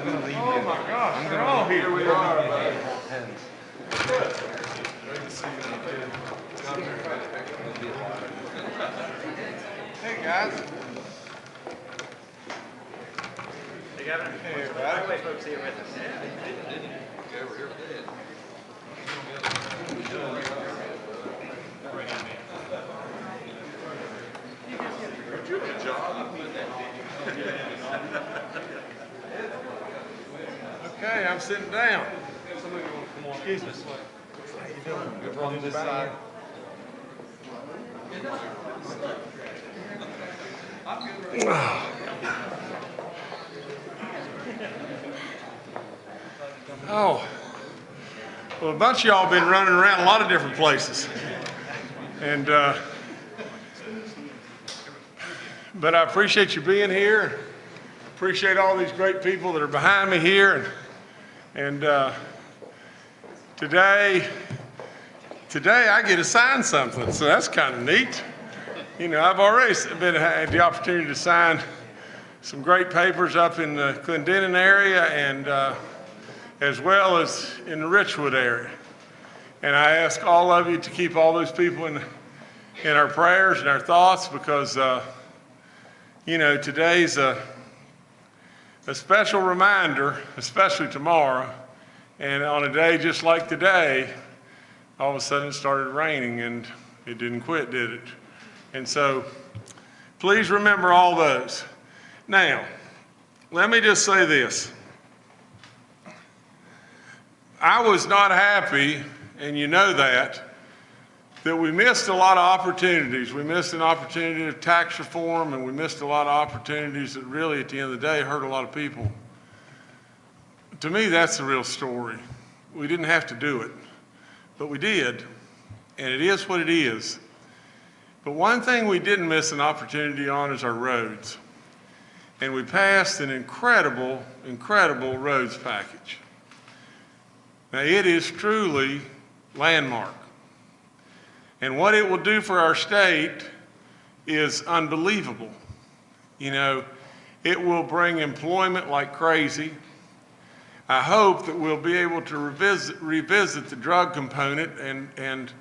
I'm gonna leave oh you. Oh my gosh, I'm they're all leave here. We are, buddy. Hey, guys. Hey, Governor. Hey, By buddy. the way, folks here with us. Okay, I'm sitting down. Excuse me. How you doing? Good on this side. Oh, well, a bunch of y'all been running around a lot of different places. And, uh, but I appreciate you being here. Appreciate all these great people that are behind me here. And, uh, today, today I get to sign something, so that's kind of neat. You know, I've already been had the opportunity to sign some great papers up in the Clendenin area and uh, as well as in the Richwood area. And I ask all of you to keep all those people in, in our prayers and our thoughts because, uh, you know, today's a, a special reminder, especially tomorrow. And on a day just like today, all of a sudden it started raining and it didn't quit, did it? And so please remember all those. Now, let me just say this. I was not happy, and you know that, that we missed a lot of opportunities. We missed an opportunity of tax reform, and we missed a lot of opportunities that really, at the end of the day, hurt a lot of people. To me, that's the real story. We didn't have to do it, but we did, and it is what it is. But one thing we didn't miss an opportunity on is our roads. And we passed an incredible, incredible roads package. Now, it is truly landmark. And what it will do for our state is unbelievable. You know, it will bring employment like crazy. I hope that we'll be able to revisit, revisit the drug component and, and,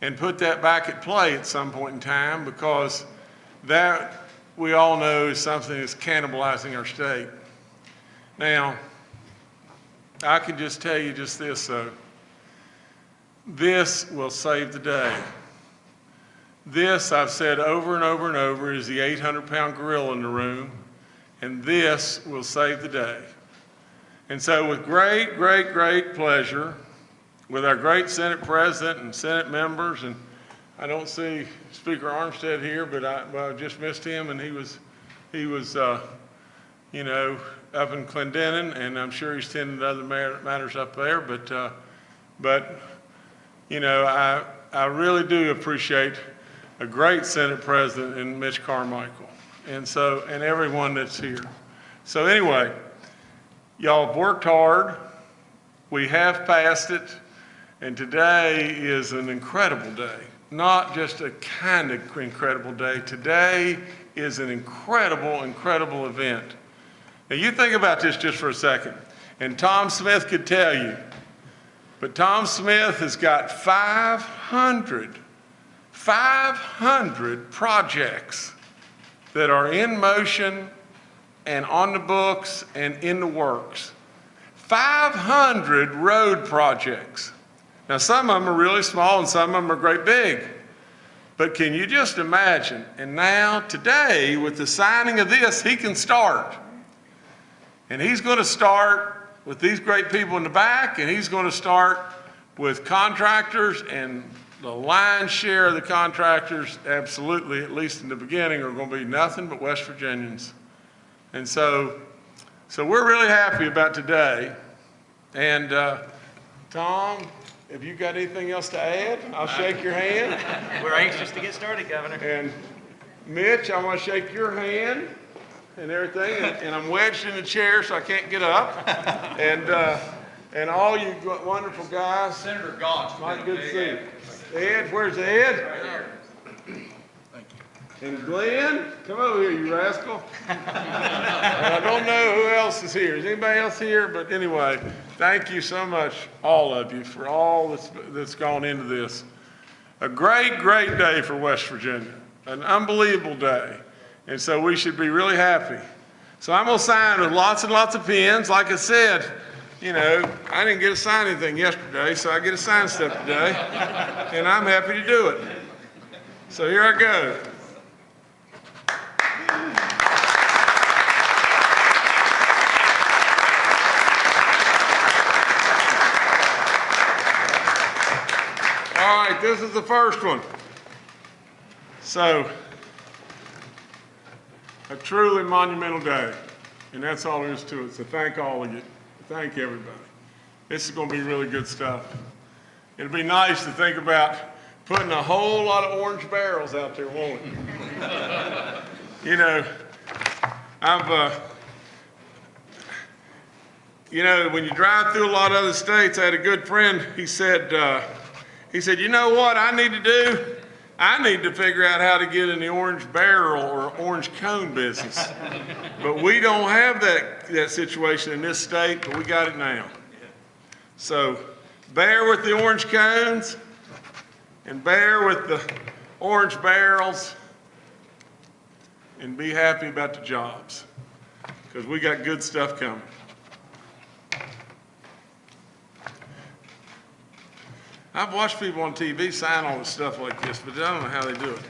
and put that back at play at some point in time because that we all know is something that's cannibalizing our state. Now, I can just tell you just this though. This will save the day. This, I've said over and over and over, is the 800 pound gorilla in the room, and this will save the day. And so, with great, great, great pleasure, with our great Senate President and Senate members, and I don't see Speaker Armstead here, but I, well, I just missed him, and he was, he was, uh, you know, up in Clendenin, and I'm sure he's tending to other matters up there. But, uh, but, you know, I, I really do appreciate a great Senate President in Mitch Carmichael, and so, and everyone that's here. So anyway, y'all have worked hard. We have passed it, and today is an incredible day. Not just a kind of incredible day. Today is an incredible, incredible event. Now you think about this just for a second, and Tom Smith could tell you, but Tom Smith has got 500, 500 projects that are in motion and on the books and in the works. 500 road projects. Now some of them are really small and some of them are great big. But can you just imagine? And now today with the signing of this, he can start. And he's going to start with these great people in the back, and he's going to start with contractors, and the lion's share of the contractors, absolutely, at least in the beginning, are going to be nothing but West Virginians. And so, so we're really happy about today. And uh, Tom, have you got anything else to add? I'll shake your hand. We're anxious to get started, Governor. And Mitch, I want to shake your hand and everything, and, and I'm wedged in the chair, so I can't get up. And, uh, and all you wonderful guys, Senator Gaunch's my been good to big see you. Ed, where's Ed? And Glenn, come over here, you rascal. I don't know who else is here. Is anybody else here? But anyway, thank you so much, all of you, for all that's, that's gone into this. A great, great day for West Virginia, an unbelievable day. And so we should be really happy. So I'm gonna sign with lots and lots of pens. Like I said, you know, I didn't get to sign anything yesterday, so I get to sign stuff today. And I'm happy to do it. So here I go. All right, this is the first one. So, a truly monumental day, and that's all there is to it. So thank all of you. Thank you, everybody. This is going to be really good stuff. It'd be nice to think about putting a whole lot of orange barrels out there, won't it? you know, I've, uh, you know, when you drive through a lot of other states, I had a good friend, he said, uh, he said, you know what I need to do? I need to figure out how to get in the orange barrel or orange cone business. But we don't have that, that situation in this state, but we got it now. So bear with the orange cones and bear with the orange barrels and be happy about the jobs because we got good stuff coming. I've watched people on TV sign all this stuff like this, but I don't know how they do it.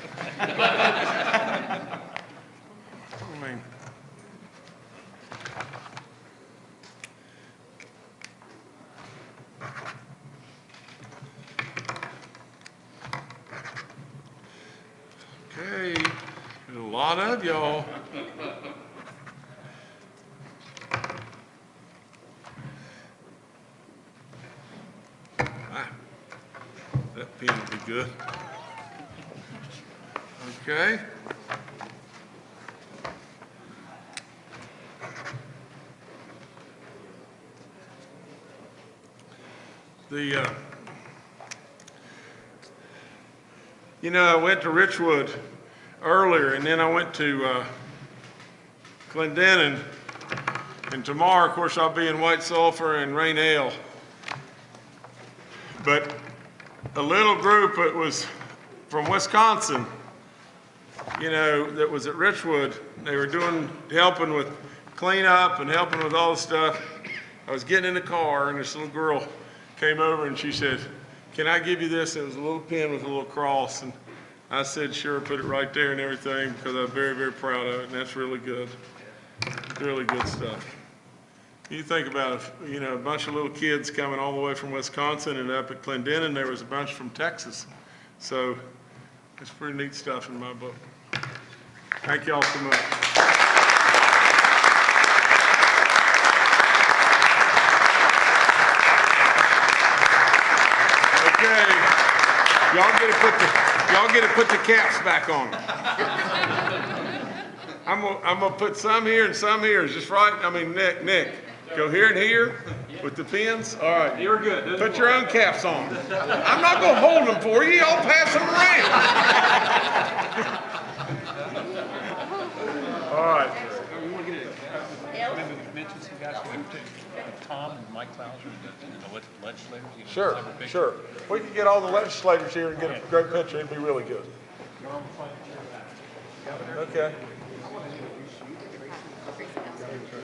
I mean, okay, a lot of y'all. Ah. That pen will be good. Okay. The, uh, you know, I went to Richwood earlier, and then I went to uh, Clendenin, and tomorrow, of course, I'll be in White Sulphur and Rainelle. But a little group that was from Wisconsin, you know, that was at Richwood. They were doing, helping with cleanup and helping with all the stuff. I was getting in the car and this little girl came over and she said, can I give you this? It was a little pin with a little cross. And I said, sure, put it right there and everything because I'm very, very proud of it. And that's really good. Really good stuff. You think about, you know, a bunch of little kids coming all the way from Wisconsin and up at Clendenin, there was a bunch from Texas. So it's pretty neat stuff in my book. Thank y'all so much. Okay, y'all get to put the, y'all get to put the caps back on. I'm gonna, I'm gonna put some here and some here, this right? I mean, Nick, Nick, go here and here with the pins? All right. You're good. Put your own caps on. I'm not gonna hold them for you, y'all pass them around. All right, we mention some guys who went to, Tom and Mike Bowser, the the legislators. sure, a picture. sure. We could get all the legislators here and get a great picture, it'd be really good. Okay.